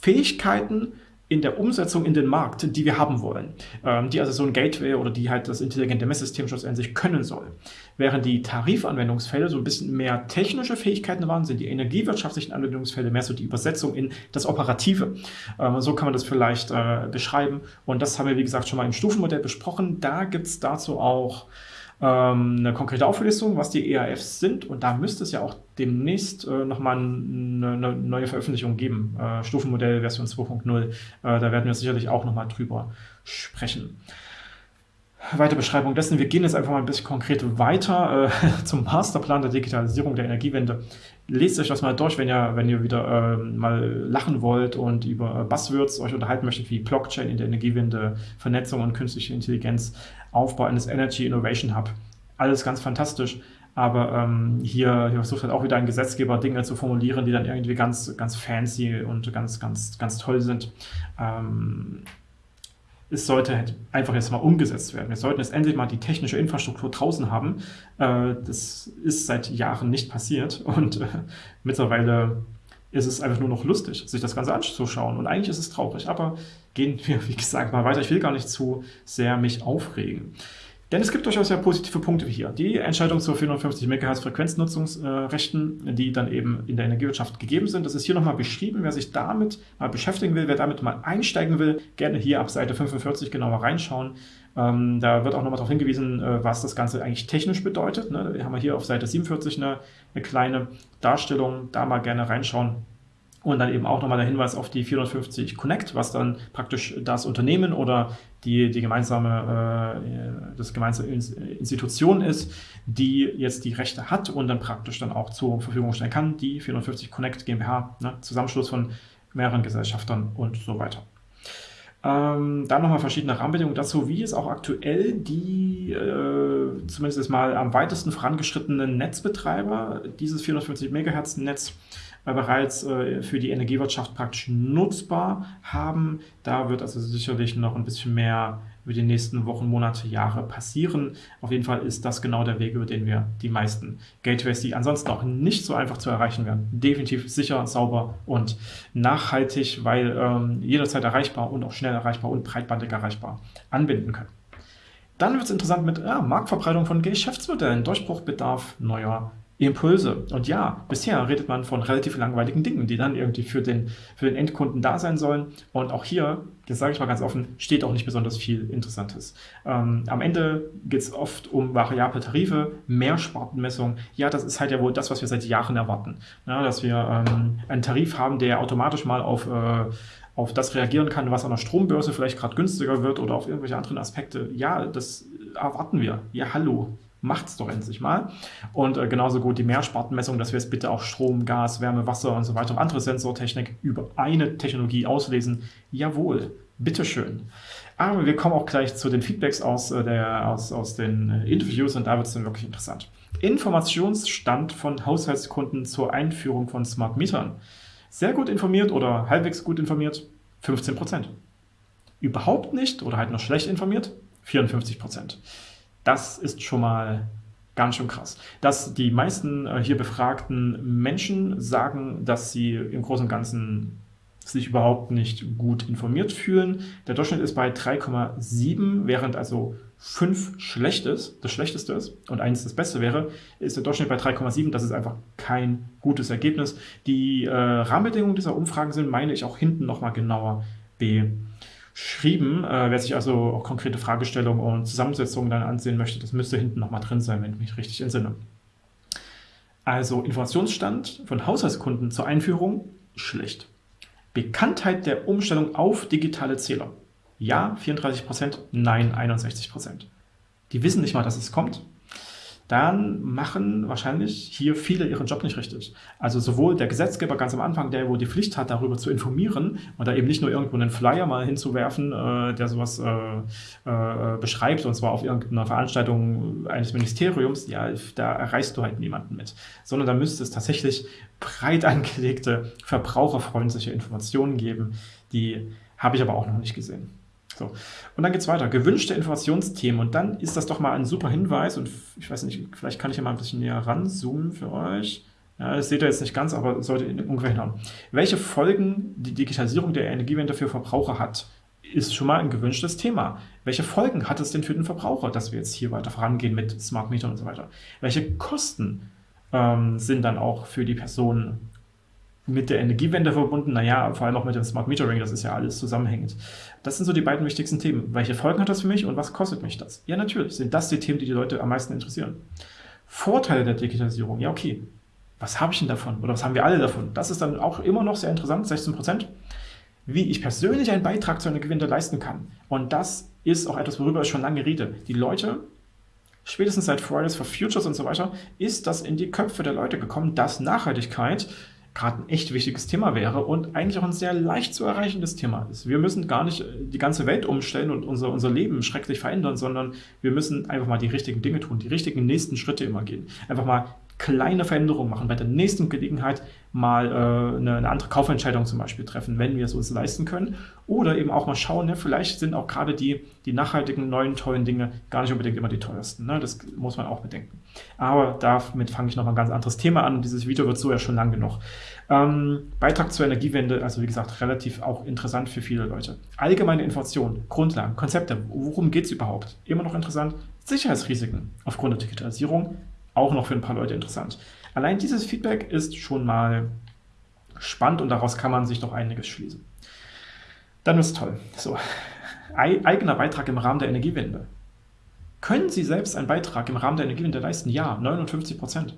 Fähigkeiten, in der Umsetzung in den Markt, die wir haben wollen, ähm, die also so ein Gateway oder die halt das intelligente Messsystem schlussendlich können soll. Während die Tarifanwendungsfälle so ein bisschen mehr technische Fähigkeiten waren, sind die energiewirtschaftlichen Anwendungsfälle mehr so die Übersetzung in das Operative. Ähm, so kann man das vielleicht äh, beschreiben und das haben wir wie gesagt schon mal im Stufenmodell besprochen. Da gibt es dazu auch ähm, eine konkrete Auflistung, was die EAFs sind. Und da müsste es ja auch demnächst äh, nochmal eine, eine neue Veröffentlichung geben. Äh, Stufenmodell Version 2.0. Äh, da werden wir sicherlich auch nochmal drüber sprechen. Weiter Beschreibung dessen. Wir gehen jetzt einfach mal ein bisschen konkret weiter äh, zum Masterplan der Digitalisierung der Energiewende. Lest euch das mal durch, wenn ihr, wenn ihr wieder äh, mal lachen wollt und über Buzzwords euch unterhalten möchtet, wie Blockchain in der Energiewende, Vernetzung und künstliche Intelligenz, Aufbau eines Energy Innovation Hub. Alles ganz fantastisch. Aber ähm, hier, hier versucht halt auch wieder ein Gesetzgeber Dinge zu formulieren, die dann irgendwie ganz, ganz fancy und ganz, ganz, ganz toll sind. Ähm, es sollte halt einfach jetzt mal umgesetzt werden. Wir sollten jetzt endlich mal die technische Infrastruktur draußen haben. Äh, das ist seit Jahren nicht passiert und äh, mittlerweile ist es einfach nur noch lustig, sich das Ganze anzuschauen. Und eigentlich ist es traurig, aber gehen wir, wie gesagt, mal weiter. Ich will gar nicht zu sehr mich aufregen. Denn es gibt durchaus ja positive Punkte hier. Die Entscheidung zu 450 MHz Frequenznutzungsrechten, die dann eben in der Energiewirtschaft gegeben sind. Das ist hier nochmal beschrieben. Wer sich damit mal beschäftigen will, wer damit mal einsteigen will, gerne hier ab Seite 45 genauer reinschauen. Ähm, da wird auch nochmal darauf hingewiesen, äh, was das Ganze eigentlich technisch bedeutet. Ne? Wir haben hier auf Seite 47 eine, eine kleine Darstellung. Da mal gerne reinschauen. Und dann eben auch nochmal der Hinweis auf die 450 Connect, was dann praktisch das Unternehmen oder die, die gemeinsame, äh, das gemeinsame Institution ist, die jetzt die Rechte hat und dann praktisch dann auch zur Verfügung stellen kann, die 450 Connect GmbH, ne, Zusammenschluss von mehreren Gesellschaftern und so weiter. Ähm, dann nochmal verschiedene Rahmenbedingungen dazu, wie es auch aktuell die äh, zumindest mal am weitesten vorangeschrittenen Netzbetreiber dieses 450 MHz Netz bereits äh, für die Energiewirtschaft praktisch nutzbar haben. Da wird also sicherlich noch ein bisschen mehr über die nächsten Wochen, Monate, Jahre passieren. Auf jeden Fall ist das genau der Weg, über den wir die meisten Gateways, die ansonsten auch nicht so einfach zu erreichen werden, definitiv sicher, sauber und nachhaltig, weil ähm, jederzeit erreichbar und auch schnell erreichbar und breitbandig erreichbar anbinden können. Dann wird es interessant mit ja, Marktverbreitung von Geschäftsmodellen, Durchbruchbedarf neuer Impulse. Und ja, bisher redet man von relativ langweiligen Dingen, die dann irgendwie für den, für den Endkunden da sein sollen. Und auch hier, das sage ich mal ganz offen, steht auch nicht besonders viel Interessantes. Ähm, am Ende geht es oft um variable Tarife, Mehrspartenmessung. Ja, das ist halt ja wohl das, was wir seit Jahren erwarten. Ja, dass wir ähm, einen Tarif haben, der automatisch mal auf äh, auf das reagieren kann, was an der Strombörse vielleicht gerade günstiger wird oder auf irgendwelche anderen Aspekte. Ja, das erwarten wir. Ja, hallo macht es doch endlich mal. Und äh, genauso gut die Mehrspartenmessung, dass wir jetzt bitte auch Strom, Gas, Wärme, Wasser und so weiter und andere Sensortechnik über eine Technologie auslesen. Jawohl, bitteschön. Aber wir kommen auch gleich zu den Feedbacks aus, äh, der, aus, aus den äh, Interviews und da wird es dann wirklich interessant. Informationsstand von Haushaltskunden zur Einführung von Smart Metern. Sehr gut informiert oder halbwegs gut informiert, 15%. Überhaupt nicht oder halt noch schlecht informiert, 54%. Das ist schon mal ganz schön krass. Dass die meisten äh, hier befragten Menschen sagen, dass sie im Großen und Ganzen sich überhaupt nicht gut informiert fühlen. Der Durchschnitt ist bei 3,7, während also 5 schlecht ist, das Schlechteste ist und 1 das Beste wäre, ist der Durchschnitt bei 3,7. Das ist einfach kein gutes Ergebnis. Die äh, Rahmenbedingungen dieser Umfragen sind, meine ich, auch hinten nochmal genauer beschrieben schrieben. Äh, wer sich also auch konkrete Fragestellungen und Zusammensetzungen dann ansehen möchte, das müsste hinten nochmal drin sein, wenn ich mich richtig entsinne. Also Informationsstand von Haushaltskunden zur Einführung, schlecht. Bekanntheit der Umstellung auf digitale Zähler. Ja, 34%, nein, 61%. Die wissen nicht mal, dass es kommt dann machen wahrscheinlich hier viele ihren Job nicht richtig. Also sowohl der Gesetzgeber ganz am Anfang, der wohl die Pflicht hat, darüber zu informieren und da eben nicht nur irgendwo einen Flyer mal hinzuwerfen, äh, der sowas äh, äh, beschreibt, und zwar auf irgendeiner Veranstaltung eines Ministeriums, ja, da erreichst du halt niemanden mit. Sondern da müsste es tatsächlich breit angelegte, verbraucherfreundliche Informationen geben. Die habe ich aber auch noch nicht gesehen. So. Und dann geht es weiter. Gewünschte Informationsthemen. Und dann ist das doch mal ein super Hinweis. Und ich weiß nicht, vielleicht kann ich ja mal ein bisschen näher ranzoomen für euch. Ja, das seht ihr jetzt nicht ganz, aber sollte ungefähr hinhauen. Welche Folgen die Digitalisierung der Energiewende für Verbraucher hat, ist schon mal ein gewünschtes Thema. Welche Folgen hat es denn für den Verbraucher, dass wir jetzt hier weiter vorangehen mit Smart Meter und so weiter? Welche Kosten ähm, sind dann auch für die Personen mit der Energiewende verbunden, naja, vor allem auch mit dem Smart Metering, das ist ja alles zusammenhängend. Das sind so die beiden wichtigsten Themen. Welche Folgen hat das für mich und was kostet mich das? Ja, natürlich sind das die Themen, die die Leute am meisten interessieren. Vorteile der Digitalisierung, ja okay. Was habe ich denn davon? Oder was haben wir alle davon? Das ist dann auch immer noch sehr interessant, 16 Prozent. Wie ich persönlich einen Beitrag zur Energiewende leisten kann. Und das ist auch etwas, worüber ich schon lange rede. Die Leute, spätestens seit Fridays for Futures und so weiter, ist das in die Köpfe der Leute gekommen, dass Nachhaltigkeit gerade ein echt wichtiges Thema wäre und eigentlich auch ein sehr leicht zu erreichendes Thema ist. Wir müssen gar nicht äh, die ganze Welt umstellen und unser, unser Leben schrecklich verändern, sondern wir müssen einfach mal die richtigen Dinge tun, die richtigen nächsten Schritte immer gehen. Einfach mal kleine Veränderungen machen, bei der nächsten Gelegenheit mal äh, eine, eine, andere Kaufentscheidung zum Beispiel treffen, wenn wir es uns leisten können. Oder eben auch mal schauen, ne, vielleicht sind auch gerade die, die nachhaltigen, neuen, tollen Dinge gar nicht unbedingt immer die teuersten. Ne? Das muss man auch bedenken. Aber damit fange ich noch mal ein ganz anderes Thema an. Dieses Video wird so ja schon lang genug. Ähm, Beitrag zur Energiewende, also wie gesagt, relativ auch interessant für viele Leute. Allgemeine Informationen, Grundlagen, Konzepte, worum geht es überhaupt? Immer noch interessant. Sicherheitsrisiken aufgrund der Digitalisierung, auch noch für ein paar Leute interessant. Allein dieses Feedback ist schon mal spannend und daraus kann man sich noch einiges schließen. Dann ist toll. So, eigener Beitrag im Rahmen der Energiewende. Können Sie selbst einen Beitrag im Rahmen der Energiewende leisten? Ja, 59 Prozent.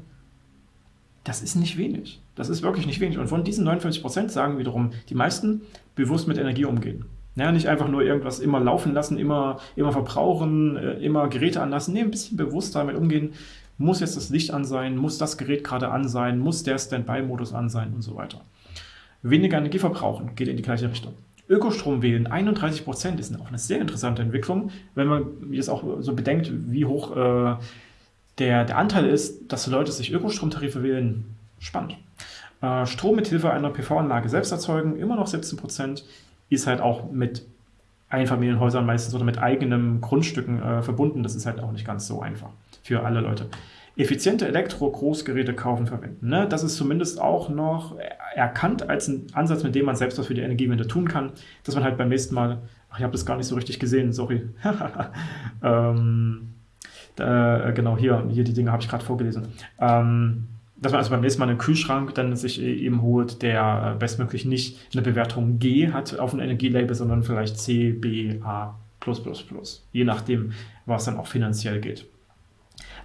Das ist nicht wenig. Das ist wirklich nicht wenig. Und von diesen 59 Prozent sagen wiederum die meisten bewusst mit Energie umgehen. Ja, nicht einfach nur irgendwas immer laufen lassen, immer, immer verbrauchen, äh, immer Geräte anlassen. Nee, ein bisschen bewusst damit umgehen. Muss jetzt das Licht an sein? Muss das Gerät gerade an sein? Muss der Standby-Modus an sein? Und so weiter. Weniger Energie verbrauchen geht in die gleiche Richtung. Ökostrom wählen, 31 Prozent, ist auch eine sehr interessante Entwicklung, wenn man jetzt auch so bedenkt, wie hoch äh, der, der Anteil ist, dass Leute sich Ökostromtarife wählen. Spannend. Äh, Strom mit Hilfe einer PV-Anlage selbst erzeugen, immer noch 17 Prozent, ist halt auch mit Einfamilienhäusern meistens oder mit eigenen Grundstücken äh, verbunden. Das ist halt auch nicht ganz so einfach für alle Leute. Effiziente Elektro-Großgeräte kaufen, verwenden. Ne? Das ist zumindest auch noch erkannt als ein Ansatz, mit dem man selbst was für die Energiewende tun kann, dass man halt beim nächsten Mal, ach, ich habe das gar nicht so richtig gesehen, sorry. ähm, da, genau, hier, hier die Dinge habe ich gerade vorgelesen. Ähm, dass man also beim nächsten Mal einen Kühlschrank dann sich eben holt, der bestmöglich nicht eine Bewertung G hat auf dem Energielabel, sondern vielleicht C, B, A+++, je nachdem, was dann auch finanziell geht.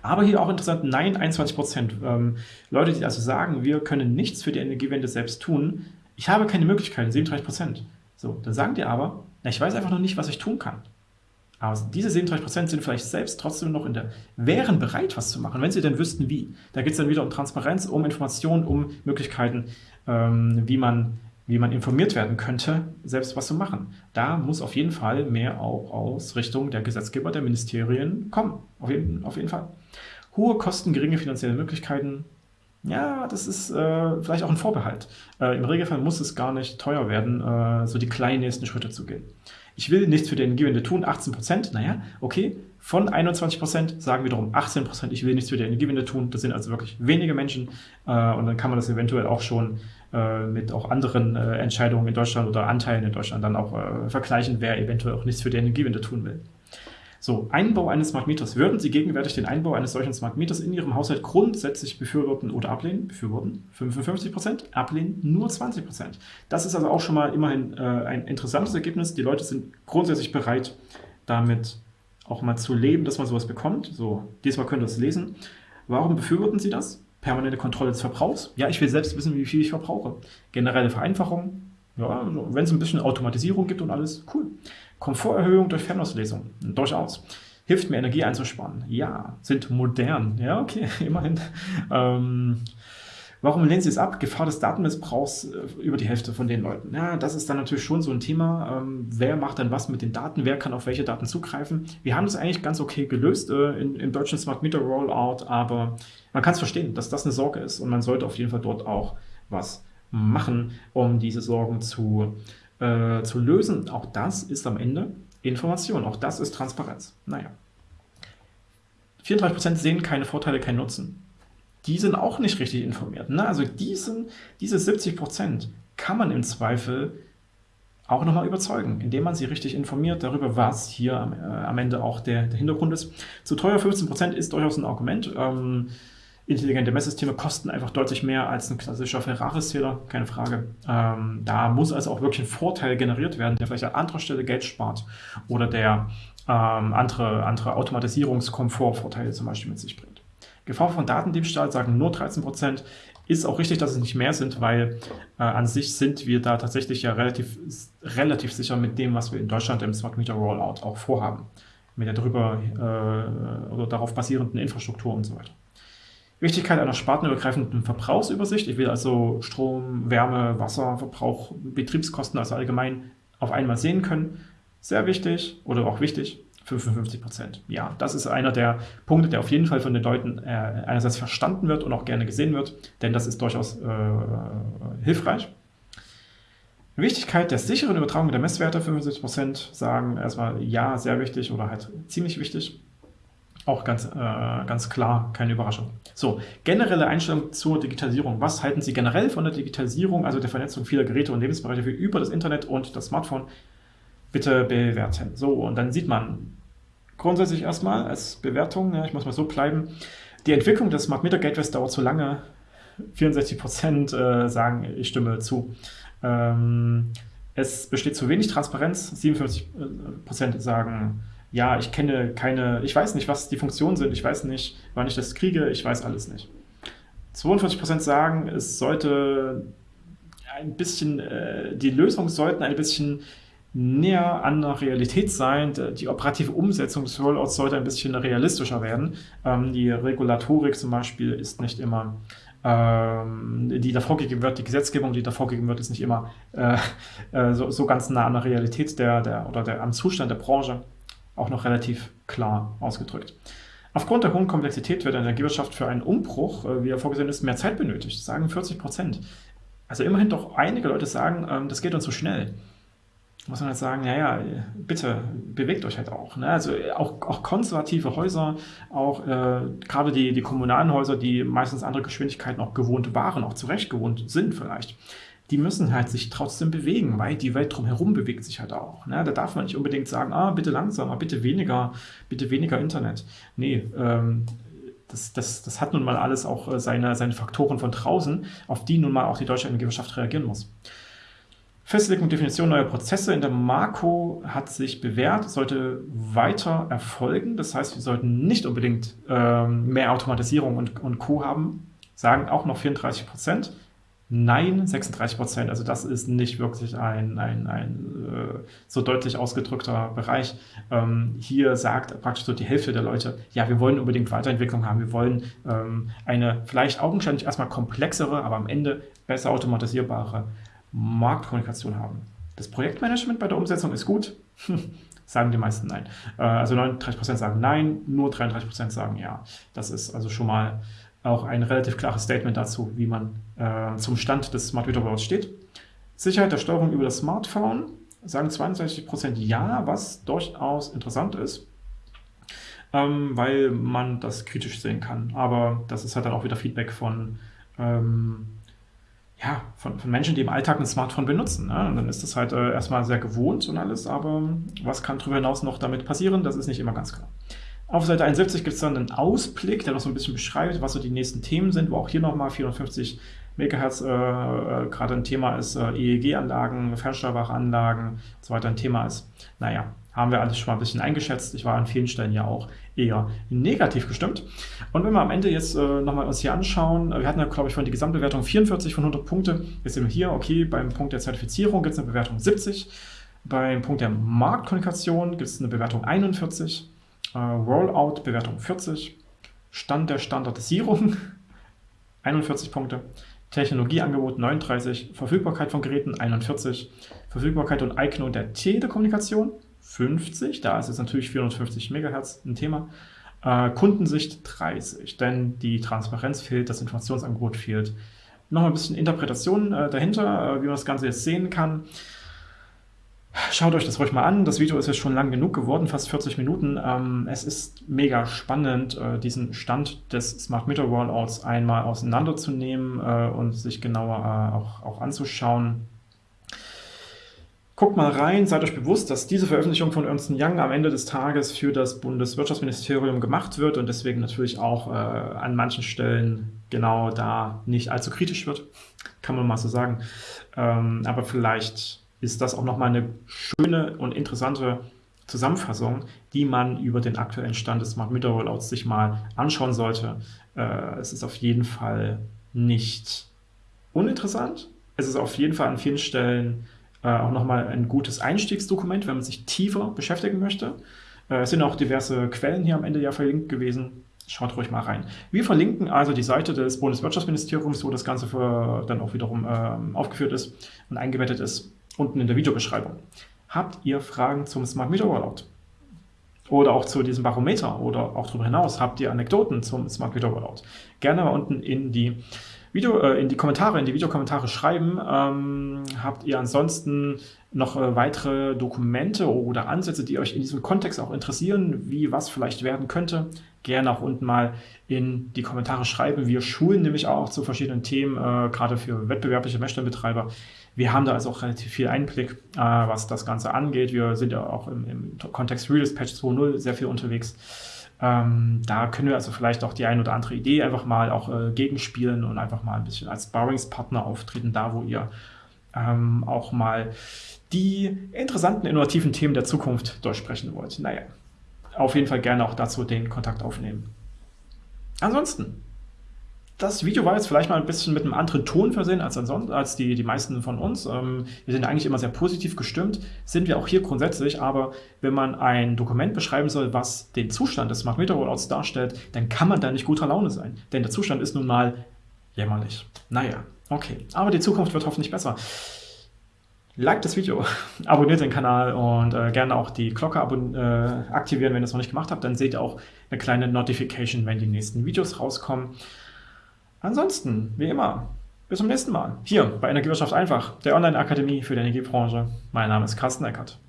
Aber hier auch interessant, nein, 21 Prozent. Ähm, Leute, die also sagen, wir können nichts für die Energiewende selbst tun, ich habe keine Möglichkeiten, 37 Prozent. So, dann sagen die aber, na, ich weiß einfach noch nicht, was ich tun kann. Aber diese 37 Prozent sind vielleicht selbst trotzdem noch in der, wären bereit, was zu machen, wenn sie denn wüssten, wie. Da geht es dann wieder um Transparenz, um Informationen, um Möglichkeiten, ähm, wie man wie man informiert werden könnte, selbst was zu machen. Da muss auf jeden Fall mehr auch aus Richtung der Gesetzgeber, der Ministerien kommen. Auf jeden, auf jeden Fall. Hohe Kosten, geringe finanzielle Möglichkeiten. Ja, das ist äh, vielleicht auch ein Vorbehalt. Äh, Im Regelfall muss es gar nicht teuer werden, äh, so die kleinen nächsten Schritte zu gehen. Ich will nichts für die Energiewende tun, 18 Prozent, naja, okay. Von 21 Prozent sagen wiederum 18 Prozent, ich will nichts für die Energiewende tun. Das sind also wirklich wenige Menschen äh, und dann kann man das eventuell auch schon äh, mit auch anderen äh, Entscheidungen in Deutschland oder Anteilen in Deutschland dann auch äh, vergleichen, wer eventuell auch nichts für die Energiewende tun will. So, Einbau eines Smart Meters. Würden Sie gegenwärtig den Einbau eines solchen Smart Meters in Ihrem Haushalt grundsätzlich befürworten oder ablehnen? Befürworten 55%, ablehnen nur 20%. Das ist also auch schon mal immerhin äh, ein interessantes Ergebnis. Die Leute sind grundsätzlich bereit, damit auch mal zu leben, dass man sowas bekommt. So, diesmal könnt ihr es lesen. Warum befürworten Sie das? Permanente Kontrolle des Verbrauchs. Ja, ich will selbst wissen, wie viel ich verbrauche. Generelle Vereinfachung. Ja, wenn es ein bisschen Automatisierung gibt und alles, cool. Komforterhöhung durch Fernauslesung. Durchaus. Hilft mir Energie einzusparen. Ja, sind modern. Ja, okay, immerhin. Ähm, Warum lehnen Sie es ab? Gefahr des Datenmissbrauchs äh, über die Hälfte von den Leuten. Ja, das ist dann natürlich schon so ein Thema. Ähm, wer macht dann was mit den Daten? Wer kann auf welche Daten zugreifen? Wir haben das eigentlich ganz okay gelöst äh, in, im deutschen Smart Meter Rollout, aber man kann es verstehen, dass das eine Sorge ist und man sollte auf jeden Fall dort auch was machen, um diese Sorgen zu, äh, zu lösen. Auch das ist am Ende Information, auch das ist Transparenz. Naja. 34% sehen keine Vorteile, keinen Nutzen die sind auch nicht richtig informiert. Ne? Also diesen, diese 70 Prozent kann man im Zweifel auch nochmal überzeugen, indem man sie richtig informiert darüber, was hier am, äh, am Ende auch der, der, Hintergrund ist. Zu teuer 15 Prozent ist durchaus ein Argument. Ähm, intelligente Messsysteme kosten einfach deutlich mehr als ein klassischer Ferrari-Zähler, keine Frage. Ähm, da muss also auch wirklich ein Vorteil generiert werden, der vielleicht an anderer Stelle Geld spart oder der ähm, andere, andere Automatisierungskomfortvorteile zum Beispiel mit sich bringt. Gefahr von Datendiebstahl sagen nur 13%. Ist auch richtig, dass es nicht mehr sind, weil äh, an sich sind wir da tatsächlich ja relativ, relativ sicher mit dem, was wir in Deutschland im Smart Meter Rollout auch vorhaben. Mit der darüber äh, oder darauf basierenden Infrastruktur und so weiter. Wichtigkeit einer spartenübergreifenden Verbrauchsübersicht. Ich will also Strom, Wärme, Wasserverbrauch, Betriebskosten, also allgemein auf einmal sehen können. Sehr wichtig oder auch wichtig. 55 Prozent. Ja, das ist einer der Punkte, der auf jeden Fall von den Leuten äh, einerseits verstanden wird und auch gerne gesehen wird, denn das ist durchaus äh, hilfreich. Wichtigkeit der sicheren Übertragung der Messwerte, 75 Prozent sagen erstmal ja, sehr wichtig oder halt ziemlich wichtig. Auch ganz, äh, ganz klar, keine Überraschung. So, generelle Einstellung zur Digitalisierung. Was halten Sie generell von der Digitalisierung, also der Vernetzung vieler Geräte und Lebensbereiche über das Internet und das Smartphone? Bitte bewerten. So, und dann sieht man, grundsätzlich erstmal als Bewertung, ja, ich muss mal so bleiben, die Entwicklung des Smart Meter Gateways dauert zu lange. 64% äh, sagen, ich stimme zu. Ähm, es besteht zu wenig Transparenz. 57% sagen, ja, ich kenne keine, ich weiß nicht, was die Funktionen sind, ich weiß nicht, wann ich das kriege, ich weiß alles nicht. 42% sagen, es sollte ein bisschen, äh, die Lösungen sollten ein bisschen näher an der Realität sein. Die operative Umsetzung des Rollouts sollte ein bisschen realistischer werden. Ähm, die Regulatorik zum Beispiel ist nicht immer, ähm, die da vorgegeben wird, die Gesetzgebung, die da vorgegeben wird, ist nicht immer äh, äh, so, so, ganz nah an der Realität der, der, oder der, am Zustand der Branche auch noch relativ klar ausgedrückt. Aufgrund der hohen Komplexität wird in der Energiewirtschaft für einen Umbruch, äh, wie er vorgesehen ist, mehr Zeit benötigt, sagen 40 Prozent. Also immerhin doch einige Leute sagen, ähm, das geht uns so schnell muss man halt sagen, naja, bitte bewegt euch halt auch. Ne? Also auch, auch konservative Häuser, auch äh, gerade die, die kommunalen Häuser, die meistens andere Geschwindigkeiten auch gewohnt waren, auch zurecht gewohnt sind vielleicht, die müssen halt sich trotzdem bewegen, weil die Welt drumherum bewegt sich halt auch. Ne? Da darf man nicht unbedingt sagen, ah, bitte langsamer, bitte weniger, bitte weniger Internet. Nee, ähm, das, das, das hat nun mal alles auch äh, seine, seine Faktoren von draußen, auf die nun mal auch die deutsche Energiewirtschaft reagieren muss. Festlegung und Definition neuer Prozesse in der Marco hat sich bewährt, sollte weiter erfolgen. Das heißt, wir sollten nicht unbedingt ähm, mehr Automatisierung und, und Co. haben, sagen auch noch 34 Prozent. Nein, 36 Prozent. Also das ist nicht wirklich ein, ein, ein äh, so deutlich ausgedrückter Bereich. Ähm, hier sagt praktisch so die Hälfte der Leute, ja, wir wollen unbedingt Weiterentwicklung haben. Wir wollen ähm, eine vielleicht augenscheinlich erstmal komplexere, aber am Ende besser automatisierbare Marktkommunikation haben. Das Projektmanagement bei der Umsetzung ist gut, sagen die meisten nein. Äh, also 39% sagen nein, nur 33% sagen ja. Das ist also schon mal auch ein relativ klares Statement dazu, wie man äh, zum Stand des Smart Meter Rollouts steht. Sicherheit der Steuerung über das Smartphone sagen 62% ja, was durchaus interessant ist, ähm, weil man das kritisch sehen kann. Aber das ist halt dann auch wieder Feedback von ähm, ja, von, von, Menschen, die im Alltag ein Smartphone benutzen. Ne? Und dann ist das halt äh, erstmal sehr gewohnt und alles, aber was kann darüber hinaus noch damit passieren, das ist nicht immer ganz klar. Auf Seite 71 gibt es dann einen Ausblick, der noch so ein bisschen beschreibt, was so die nächsten Themen sind, wo auch hier nochmal 450 Megahertz äh, äh, gerade ein Thema ist, äh, EEG-Anlagen, fernsteuerbare Anlagen und so weiter ein Thema ist. Naja, haben wir alles schon mal ein bisschen eingeschätzt. Ich war an vielen Stellen ja auch eher negativ gestimmt. Und wenn wir am Ende jetzt äh, nochmal uns hier anschauen, wir hatten ja, glaube ich, von die Gesamtbewertung 44 von 100 Punkte. Jetzt sind wir hier, okay, beim Punkt der Zertifizierung gibt es eine Bewertung 70. Beim Punkt der Marktkommunikation gibt es eine Bewertung 41. Äh, Rollout Bewertung 40. Stand der Standardisierung 41 Punkte. Technologieangebot 39, Verfügbarkeit von Geräten 41, Verfügbarkeit und Eignung der Telekommunikation 50, da ist jetzt natürlich 450 MHz ein Thema. Äh, Kundensicht 30, denn die Transparenz fehlt, das Informationsangebot fehlt. Noch ein bisschen Interpretation äh, dahinter, äh, wie man das Ganze jetzt sehen kann. Schaut euch das ruhig mal an. Das Video ist jetzt schon lang genug geworden, fast 40 Minuten. Ähm, es ist mega spannend, äh, diesen Stand des Smart Meter Rollouts einmal auseinanderzunehmen äh, und sich genauer äh, auch, auch anzuschauen. Guckt mal rein, seid euch bewusst, dass diese Veröffentlichung von Ernst Young am Ende des Tages für das Bundeswirtschaftsministerium gemacht wird und deswegen natürlich auch äh, an manchen Stellen genau da nicht allzu kritisch wird, kann man mal so sagen. Ähm, aber vielleicht ist das auch nochmal eine schöne und interessante Zusammenfassung, die man über den aktuellen Stand des Smart Meter Rollouts sich mal anschauen sollte. Äh, es ist auf jeden Fall nicht uninteressant. Es ist auf jeden Fall an vielen Stellen äh, auch nochmal ein gutes Einstiegsdokument, wenn man sich tiefer beschäftigen möchte. Äh, es sind auch diverse Quellen hier am Ende ja verlinkt gewesen. Schaut ruhig mal rein. Wir verlinken also die Seite des Bundeswirtschaftsministeriums, wo das Ganze für, dann auch wiederum äh, aufgeführt ist und eingebettet ist, unten in der Videobeschreibung. Habt ihr Fragen zum Smart Meter Rollout? Oder auch zu diesem Barometer oder auch darüber hinaus habt ihr Anekdoten zum Smart Meter Rollout? Gerne mal unten in die Video, äh, in die Kommentare, in die Videokommentare schreiben. Ähm, habt ihr ansonsten noch äh, weitere Dokumente oder Ansätze, die euch in diesem Kontext auch interessieren, wie was vielleicht werden könnte? Gerne auch unten mal in die Kommentare schreiben. Wir schulen nämlich auch zu verschiedenen Themen, äh, gerade für wettbewerbliche Messstellenbetreiber. Wir haben da also auch relativ viel Einblick, äh, was das Ganze angeht. Wir sind ja auch im, im Kontext Patch 2.0 sehr viel unterwegs. Ähm, da können wir also vielleicht auch die ein oder andere Idee einfach mal auch äh, gegenspielen und einfach mal ein bisschen als Sparringspartner auftreten, da wo ihr ähm, auch mal die interessanten, innovativen Themen der Zukunft durchsprechen wollt. Naja, auf jeden Fall gerne auch dazu den Kontakt aufnehmen. Ansonsten, das Video war jetzt vielleicht mal ein bisschen mit einem anderen Ton versehen als, ansonsten, als die, die meisten von uns. Ähm, wir sind eigentlich immer sehr positiv gestimmt, sind wir auch hier grundsätzlich, aber wenn man ein Dokument beschreiben soll, was den Zustand des Smart Meter Rollouts darstellt, dann kann man da nicht guter Laune sein. Denn der Zustand ist nun mal jämmerlich. Naja, okay. Aber die Zukunft wird hoffentlich besser. Like das Video, abonniert den Kanal und äh, gerne auch die Glocke äh, aktivieren, wenn ihr es noch nicht gemacht habt. Dann seht ihr auch eine kleine Notification, wenn die nächsten Videos rauskommen. Ansonsten, wie immer, bis zum nächsten Mal. Hier bei Energiewirtschaft einfach, der Online-Akademie für die Energiebranche. Mein Name ist Carsten Eckert.